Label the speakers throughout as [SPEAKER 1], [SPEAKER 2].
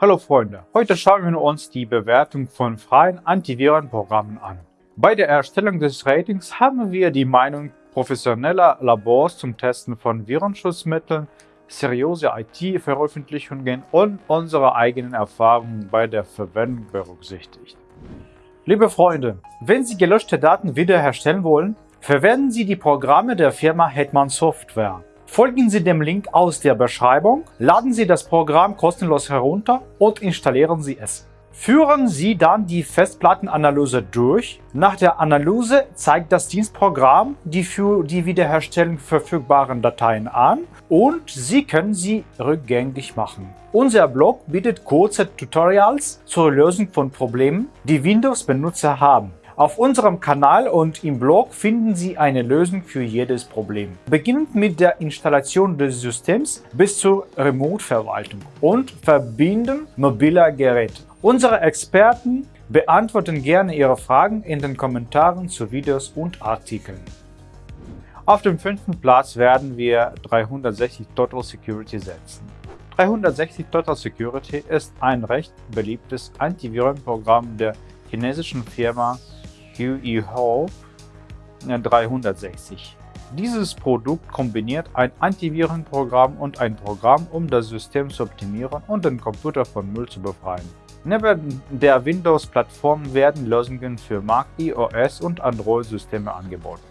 [SPEAKER 1] Hallo Freunde, heute schauen wir uns die Bewertung von freien Antivirenprogrammen an. Bei der Erstellung des Ratings haben wir die Meinung professioneller Labors zum Testen von Virenschutzmitteln, seriöse IT-Veröffentlichungen und unsere eigenen Erfahrungen bei der Verwendung berücksichtigt. Liebe Freunde, wenn Sie gelöschte Daten wiederherstellen wollen, verwenden Sie die Programme der Firma Hetman Software. Folgen Sie dem Link aus der Beschreibung, laden Sie das Programm kostenlos herunter und installieren Sie es. Führen Sie dann die Festplattenanalyse durch. Nach der Analyse zeigt das Dienstprogramm die für die Wiederherstellung verfügbaren Dateien an und Sie können sie rückgängig machen. Unser Blog bietet kurze Tutorials zur Lösung von Problemen, die Windows-Benutzer haben. Auf unserem Kanal und im Blog finden Sie eine Lösung für jedes Problem. Beginnend mit der Installation des Systems bis zur Remote-Verwaltung und Verbinden mobiler Geräte. Unsere Experten beantworten gerne Ihre Fragen in den Kommentaren zu Videos und Artikeln. Auf dem fünften Platz werden wir 360 Total Security setzen. 360 Total Security ist ein recht beliebtes Antivirenprogramm der chinesischen Firma QE Hope 360. Dieses Produkt kombiniert ein Antivirenprogramm und ein Programm, um das System zu optimieren und den Computer von Müll zu befreien. Neben der Windows-Plattform werden Lösungen für Mac, iOS und Android-Systeme angeboten.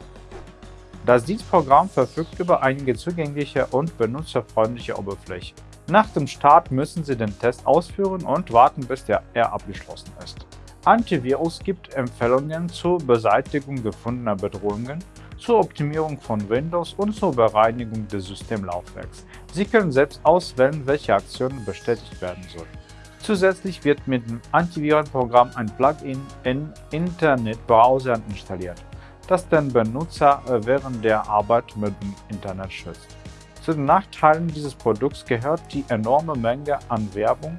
[SPEAKER 1] Das Dienstprogramm verfügt über einige zugängliche und benutzerfreundliche Oberflächen. Nach dem Start müssen Sie den Test ausführen und warten, bis der er abgeschlossen ist. Antivirus gibt Empfehlungen zur Beseitigung gefundener Bedrohungen, zur Optimierung von Windows und zur Bereinigung des Systemlaufwerks. Sie können selbst auswählen, welche Aktionen bestätigt werden sollen. Zusätzlich wird mit dem Antivirenprogramm ein Plugin in Internetbrowsern installiert, das den Benutzer während der Arbeit mit dem Internet schützt. Zu den Nachteilen dieses Produkts gehört die enorme Menge an Werbung,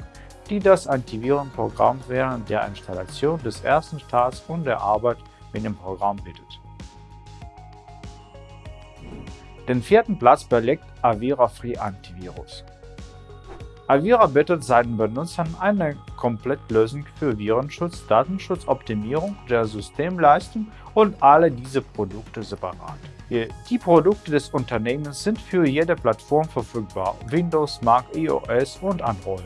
[SPEAKER 1] die das Antivirenprogramm während der Installation des ersten Starts und der Arbeit mit dem Programm bietet. Den vierten Platz belegt Avira Free Antivirus. Avira bietet seinen Benutzern eine Komplettlösung für Virenschutz, Datenschutzoptimierung der Systemleistung und alle diese Produkte separat. Die Produkte des Unternehmens sind für jede Plattform verfügbar, Windows, Mac, iOS und Android.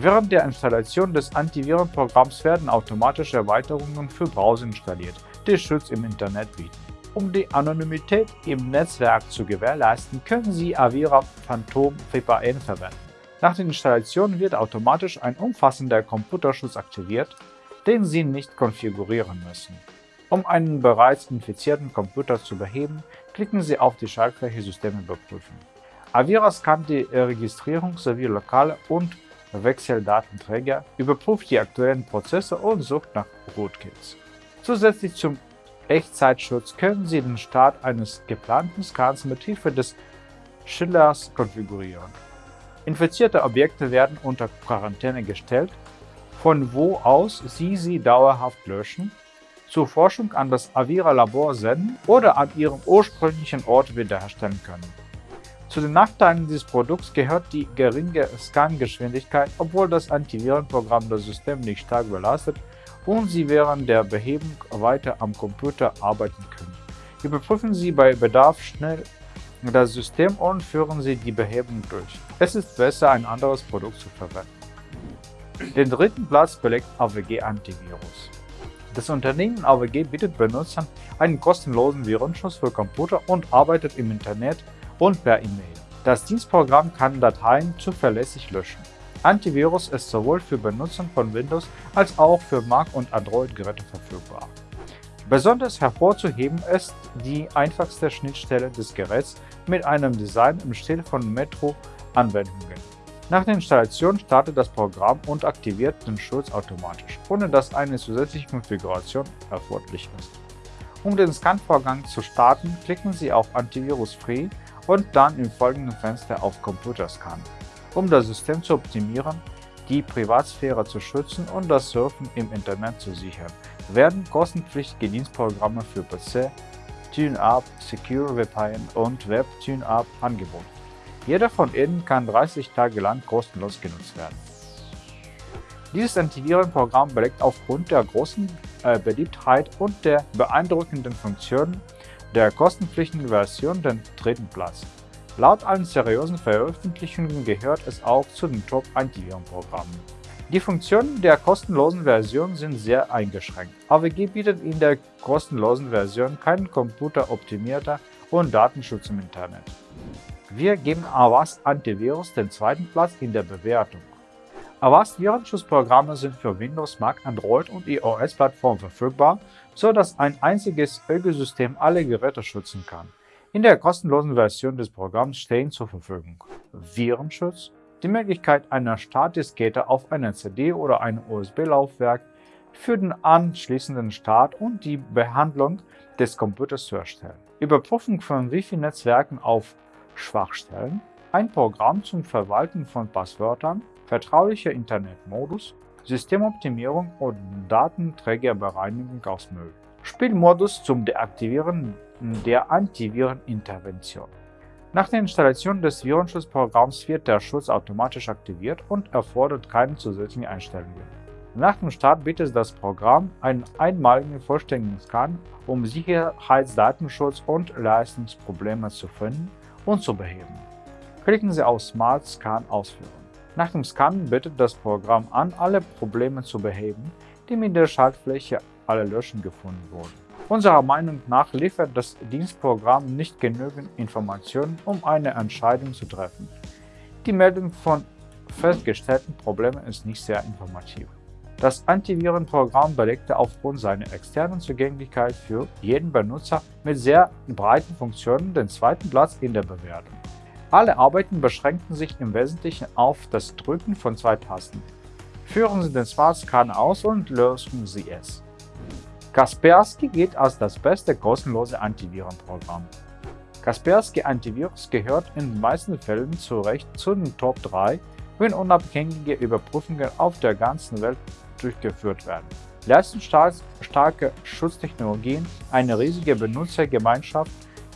[SPEAKER 1] Während der Installation des Antivirenprogramms werden automatische Erweiterungen für Browser installiert, die Schutz im Internet bieten. Um die Anonymität im Netzwerk zu gewährleisten, können Sie Avira Phantom VPN verwenden. Nach der Installation wird automatisch ein umfassender Computerschutz aktiviert, den Sie nicht konfigurieren müssen. Um einen bereits infizierten Computer zu beheben, klicken Sie auf die Schaltfläche Systeme überprüfen. Avira scannt die Registrierung sowie lokale und Wechseldatenträger, überprüft die aktuellen Prozesse und sucht nach Rootkits. Zusätzlich zum Echtzeitschutz können Sie den Start eines geplanten Scans mit Hilfe des Schillers konfigurieren. Infizierte Objekte werden unter Quarantäne gestellt, von wo aus Sie sie dauerhaft löschen, zur Forschung an das Avira-Labor senden oder an ihrem ursprünglichen Ort wiederherstellen können. Zu den Nachteilen dieses Produkts gehört die geringe Scan-Geschwindigkeit, obwohl das Antivirenprogramm das System nicht stark belastet und Sie während der Behebung weiter am Computer arbeiten können. Überprüfen Sie bei Bedarf schnell das System und führen Sie die Behebung durch. Es ist besser, ein anderes Produkt zu verwenden. Den dritten Platz belegt AWG Antivirus. Das Unternehmen AWG bietet Benutzern einen kostenlosen Virenschutz für Computer und arbeitet im Internet und per E-Mail. Das Dienstprogramm kann Dateien zuverlässig löschen. Antivirus ist sowohl für Benutzer von Windows als auch für Mac- und Android-Geräte verfügbar. Besonders hervorzuheben ist die einfachste Schnittstelle des Geräts mit einem Design im Stil von Metro-Anwendungen. Nach der Installation startet das Programm und aktiviert den Schutz automatisch, ohne dass eine zusätzliche Konfiguration erforderlich ist. Um den Scan-Vorgang zu starten, klicken Sie auf Antivirus Free und dann im folgenden Fenster auf Computer Scan, um das System zu optimieren, die Privatsphäre zu schützen und das Surfen im Internet zu sichern, werden kostenpflichtige Dienstprogramme für PC, TuneUp, Secure VPN und Web TuneUp angeboten. Jeder von ihnen kann 30 Tage lang kostenlos genutzt werden. Dieses Antivirenprogramm belegt aufgrund der großen äh, Beliebtheit und der beeindruckenden Funktionen der kostenpflichtigen Version den dritten Platz. Laut allen seriösen Veröffentlichungen gehört es auch zu den Top-Antivirenprogrammen. Die Funktionen der kostenlosen Version sind sehr eingeschränkt. AWG bietet in der kostenlosen Version keinen computeroptimierter und Datenschutz im Internet. Wir geben Avast Antivirus den zweiten Platz in der Bewertung. Avast Virenschutzprogramme sind für Windows, Mac, Android und iOS-Plattformen verfügbar, so dass ein einziges Ökosystem alle Geräte schützen kann. In der kostenlosen Version des Programms stehen zur Verfügung Virenschutz, die Möglichkeit einer Startdiskette auf einer CD oder einem USB-Laufwerk für den anschließenden Start und die Behandlung des Computers zu erstellen, Überprüfung von Wi-Fi-Netzwerken auf Schwachstellen, ein Programm zum Verwalten von Passwörtern, vertraulicher Internetmodus, Systemoptimierung und Datenträgerbereinigung aus Müll. Spielmodus zum Deaktivieren der Antivirenintervention. Nach der Installation des Virenschutzprogramms wird der Schutz automatisch aktiviert und erfordert keine zusätzlichen Einstellungen. Nach dem Start bietet das Programm einen einmaligen vollständigen Scan, um Sicherheitsdatenschutz und Leistungsprobleme zu finden und zu beheben. Klicken Sie auf Smart Scan ausführen. Nach dem Scannen bittet das Programm an, alle Probleme zu beheben, die mit der Schaltfläche alle Löschen gefunden wurden. Unserer Meinung nach liefert das Dienstprogramm nicht genügend Informationen, um eine Entscheidung zu treffen. Die Meldung von festgestellten Problemen ist nicht sehr informativ. Das Antivirenprogramm belegte aufgrund seiner externen Zugänglichkeit für jeden Benutzer mit sehr breiten Funktionen den zweiten Platz in der Bewertung. Alle Arbeiten beschränkten sich im Wesentlichen auf das Drücken von zwei Tasten. Führen Sie den Smart Scan aus und lösen Sie es. Kaspersky gilt als das beste kostenlose Antivirenprogramm. Kaspersky Antivirus gehört in den meisten Fällen zu Recht zu den Top 3, wenn unabhängige Überprüfungen auf der ganzen Welt durchgeführt werden. Leistungsstarke Schutztechnologien, eine riesige Benutzergemeinschaft,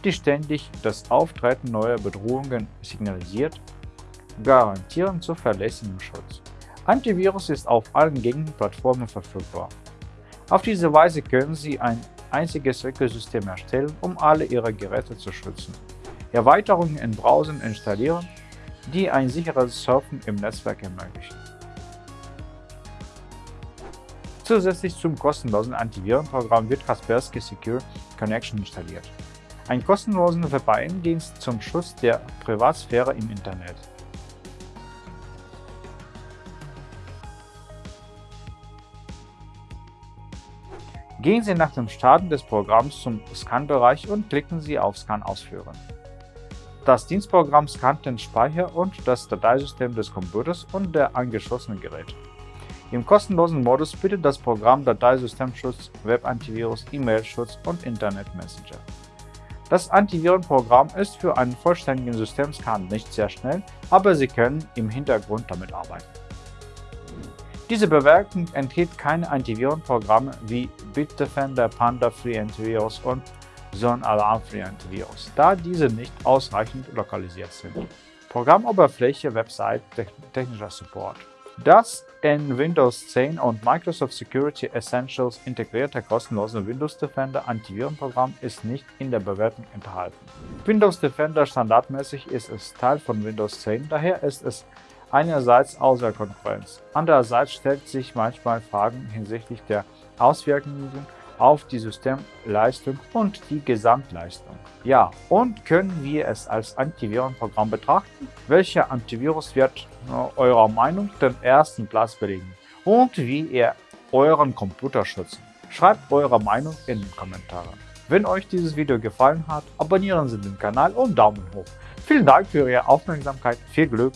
[SPEAKER 1] die ständig das Auftreten neuer Bedrohungen signalisiert, garantieren zuverlässigen Schutz. Antivirus ist auf allen gängigen Plattformen verfügbar. Auf diese Weise können Sie ein einziges Ökosystem erstellen, um alle Ihre Geräte zu schützen. Erweiterungen in Browsern installieren, die ein sicheres Surfen im Netzwerk ermöglichen. Zusätzlich zum kostenlosen Antivirenprogramm wird Kaspersky Secure Connection installiert, ein kostenloser VPN-Dienst zum Schutz der Privatsphäre im Internet. Gehen Sie nach dem Starten des Programms zum Scan-Bereich und klicken Sie auf Scan ausführen. Das Dienstprogramm scannt den Speicher und das Dateisystem des Computers und der angeschlossenen Geräte. Im kostenlosen Modus bietet das Programm Dateisystemschutz, Webantivirus, E-Mail-Schutz und Internet-Messenger. Das Antivirenprogramm ist für einen vollständigen Systemscan nicht sehr schnell, aber Sie können im Hintergrund damit arbeiten. Diese Bewertung enthält keine Antivirenprogramme wie Bitdefender, Panda Free Antivirus und Zone Alarm Free Antivirus, da diese nicht ausreichend lokalisiert sind. Programmoberfläche, Website, technischer Support. Das in Windows 10 und Microsoft Security Essentials integrierte kostenlose Windows Defender Antivirenprogramm ist nicht in der Bewertung enthalten. Windows Defender standardmäßig ist es Teil von Windows 10, daher ist es einerseits außer Konkurrenz, andererseits stellt sich manchmal Fragen hinsichtlich der Auswirkungen auf die Systemleistung und die Gesamtleistung. Ja, und können wir es als Antivirenprogramm betrachten? Welcher Antivirus wird eurer Meinung den ersten Platz belegen? Und wie ihr euren Computer schützen? Schreibt eure Meinung in den Kommentaren. Wenn euch dieses Video gefallen hat, abonnieren Sie den Kanal und Daumen hoch. Vielen Dank für Ihre Aufmerksamkeit, viel Glück